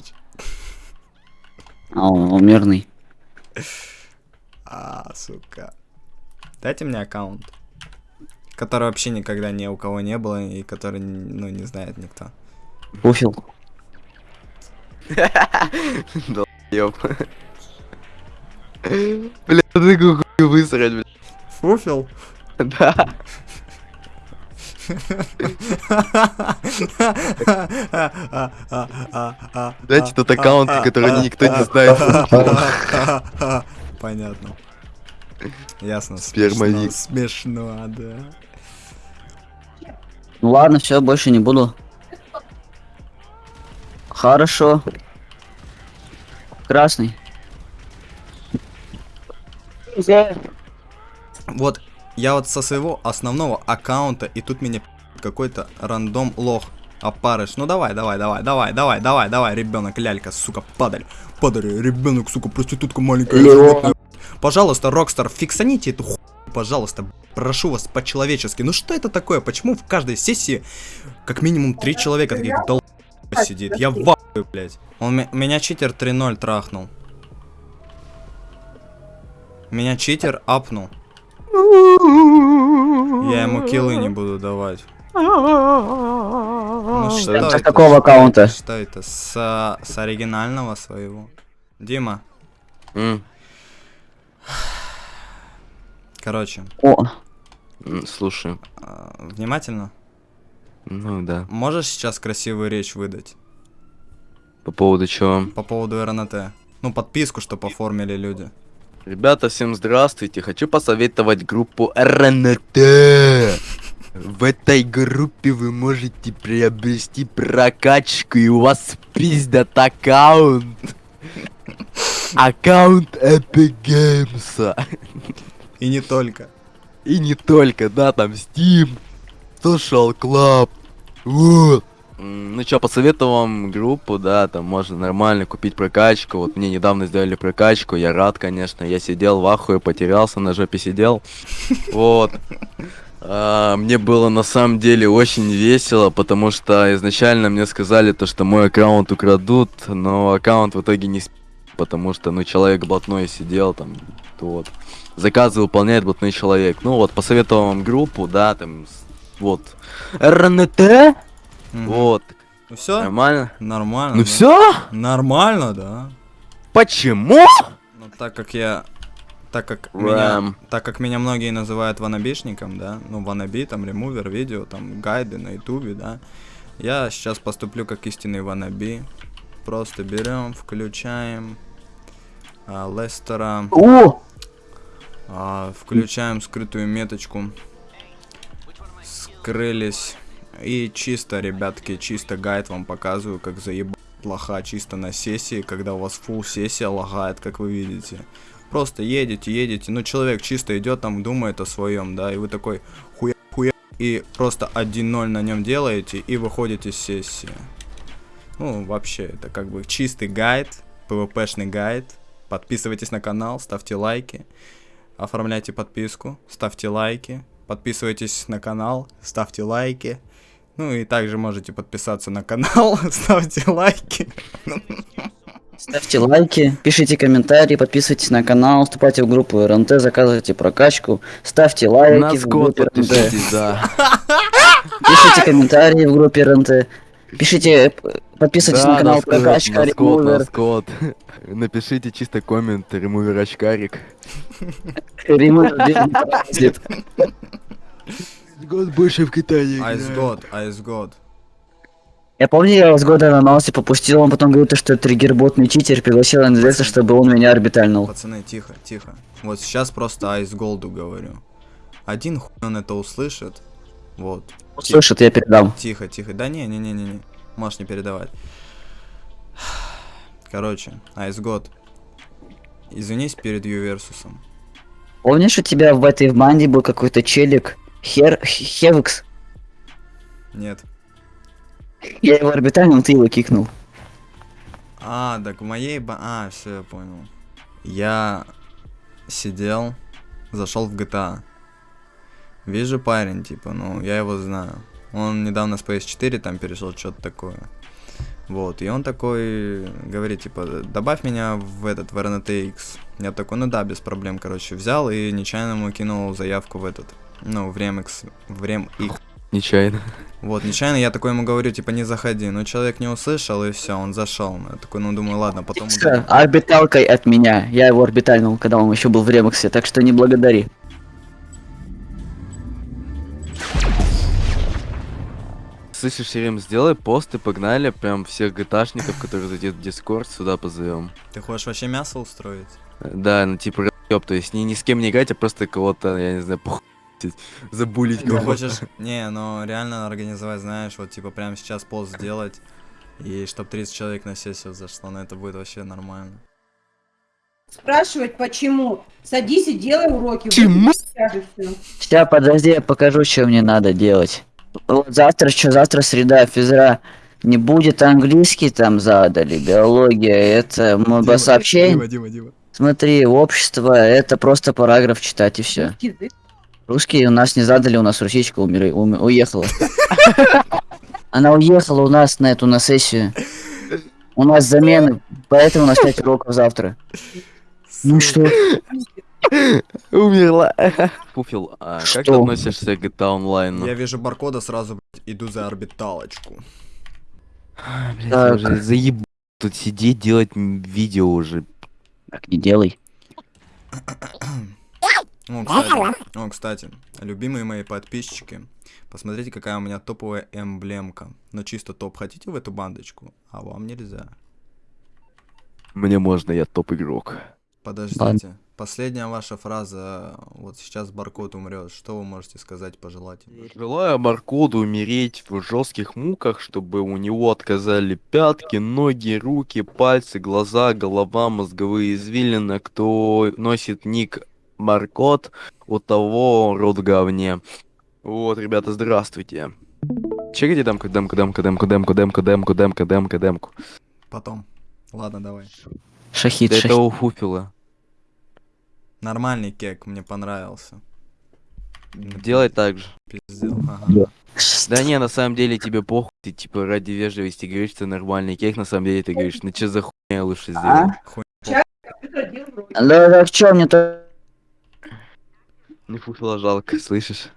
короче. А он, мирный. А, сука. Дайте мне аккаунт. Который вообще никогда ни у кого не было и который, ну, не знает никто. Пуфил. Ёп. Бля, такую хуйню высрать, бля. Фуфил? Да. Дайте тот аккаунт, который никто не знает. Понятно. Ясно. Спермовик. Смешно, да. Ну ладно, все, больше не буду. Хорошо. Красный. Вот, я вот со своего основного аккаунта, и тут меня какой-то рандом лох опарыш. Ну давай, давай, давай, давай, давай, давай, давай, ребенок, лялька, сука, падаль. Падаль, ребенок, сука, проститутка маленькая. животное. Пожалуйста, Rockstar, фиксаните эту ху... Пожалуйста, прошу вас по-человечески. Ну что это такое? Почему в каждой сессии как минимум три человека таких дол... сидит? Я в блядь. Он ме- меня читер 3-0 трахнул. Меня читер апнул. Я ему киллы не буду давать. Ну что Это с какого аккаунта? Что это? С, с оригинального своего. Дима, М, короче, О, Слушай, а, внимательно. ну да. Можешь сейчас красивую речь выдать По поводу чего? по поводу РНТ? Ну, подписку, что оформили люди. Ребята, всем здравствуйте. Хочу посоветовать группу РНТ. В этой группе вы можете приобрести прокачку, и у вас пиздят аккаунт. Аккаунт Epic Games. И не только. И не только, да, там Steam, Social Club. Вот. Ну чё, посоветую вам группу, да, там можно нормально купить прокачку. Вот мне недавно сделали прокачку, я рад, конечно. Я сидел в ахуе, потерялся, на жопе сидел. Вот. А, мне было на самом деле очень весело, потому что изначально мне сказали то, что мой аккаунт украдут, но аккаунт в итоге не сп... потому что, ну, человек блатной сидел там, вот. Заказы выполняет блатной человек. Ну вот, посоветовал вам группу, да, там, вот. РНТ? Мгм. Вот. Ну все? Нормально? Нормально. Ну да? все? Нормально, да. Почему? Ну, так как я... Так как меня, Рэм. так как меня многие называют ванабишником, да, ну, ванаби, там, ремувер, видео, там, гайды на ютубе, да, я сейчас поступлю как истинный ванаби. Просто берем, включаем а, Лестера, о, а, включаем скрытую меточку, скрылись, и чисто, ребятки, чисто гайд вам показываю, как заебать лоха чисто на сессии, когда у вас фул сессия лагает, как вы видите. Просто едете, едете, ну человек чисто идет там, думает о своем, да, и вы такой хуя хуя и просто 1-0 на нем делаете и выходите с сессии. Ну, вообще, это как бы чистый гайд, PvP-шный гайд. Подписывайтесь на канал, ставьте лайки, оформляйте подписку, ставьте лайки, подписывайтесь на канал, ставьте лайки. Ну и также можете подписаться на канал, ставьте лайки. ставьте лайки, пишите комментарии, подписывайтесь на канал, вступайте в группу РНТ, заказывайте прокачку, ставьте лайки На в группе РНТ, да. пишите комментарии в группе РНТ, пишите, подписывайтесь Да, на канал прокачка, ремувер. Напишите чисто коммент, ремувер очкарик. ремувер. Год больше в Китае. Айс год, айс год. Я помню, я с года на носе попустил, он потом говорит, что триггерботный читер пригласил НДС, чтобы он меня орбитальнул. Пацаны, тихо, тихо. Вот сейчас просто айс голду говорю. Один хуй он это услышит. Вот. Слышит, я передам. Тихо, тихо. Да не, не, не, не, не. Можешь не передавать. Короче, Айс год. Извинись перед Юверсусом. Помнишь, у тебя в этой в банде был какой-то челик, Хер... Хевекс? Нет. Я его орбитальнул, ты его кикнул. А, так в моей ба... А, все, я понял. Я сидел, зашел в GTA. Вижу парень, типа, ну, я его знаю. Он недавно с PS4 там перешел, что-то такое. Вот, и он такой говорит, типа, добавь меня в этот, в RNTX. Я такой, ну да, без проблем, короче, взял и нечаянно ему кинул заявку в этот, ну, в Remix, в RemX. Нечаянно. Вот, нечаянно я такой ему говорю, типа, не заходи. Но человек не услышал, и все, он зашел. Я такой, ну, думаю, ладно, потом... Всё, орбиталкой от меня. Я его орбитальнул, когда он еще был в ремиксе, так что не благодари. Слышишь, Ирим, сделай пост и погнали прям всех гташников, которые зайдет в Дискорд, сюда позовем. Ты хочешь вообще мясо устроить? Да, ну типа ёб, то есть ни, ни с кем не играть, а просто кого-то, я не знаю, похуй забулить кого-то. хочешь... Не, ну, реально организовать, знаешь, вот, типа, прямо сейчас пост сделать, и чтоб 30 человек на сессию зашло, ну, это будет вообще нормально. Спрашивать почему? Садись и делай уроки. Почему? Сейчас, подожди, я покажу, что мне надо делать. Вот завтра, что завтра среда, физра. Не будет английский там задали, биология, это м- сообщение. Дима, Дима, Дима. Смотри, общество, это просто параграф читать и все. Язык. Русский у нас не задали, у нас русичка умер, ум- уехала. Она уехала у нас на эту на сессию. У нас замены, поэтому у нас 5 уроков завтра. Ну и что? Умерла. Пуфил, а как ты Что? относишься к GTA Online? Я вижу баркода, сразу, блядь, иду за орбиталочку. Блядь, Так. я уже заеб... тут сидеть, делать видео уже. Так не делай. О, кстати, о, кстати, любимые мои подписчики, посмотрите, какая у меня топовая эмблемка. Но чисто топ хотите в эту бандочку, а вам нельзя. Мне можно, я топ-игрок. Подождите. Последняя ваша фраза, вот сейчас Баркод умрет, что вы можете сказать, пожелать? Желаю Маркоду умереть в жестких муках, чтобы у него отказали пятки, ноги, руки, пальцы, глаза, голова, мозговые извилины. Кто носит ник Маркот, у того рот в говне. Вот, ребята, здравствуйте. Чекайте демку, демку, демку, демку, демку, демку, демку, демку, демку, демку. Потом. Ладно, давай. Шахид, Да шахид. это у Фуфила. Нормальный кек, мне понравился. Делай так же. Пиздел, ага. Да. Да не, на самом деле тебе похуй, ты типа ради вежливости говоришь, что нормальный кейк, на самом деле ты говоришь, ну что за хуйня лучше сделать. А? Уроки. Да, так что мне то... Не пуфила жалко, слышишь?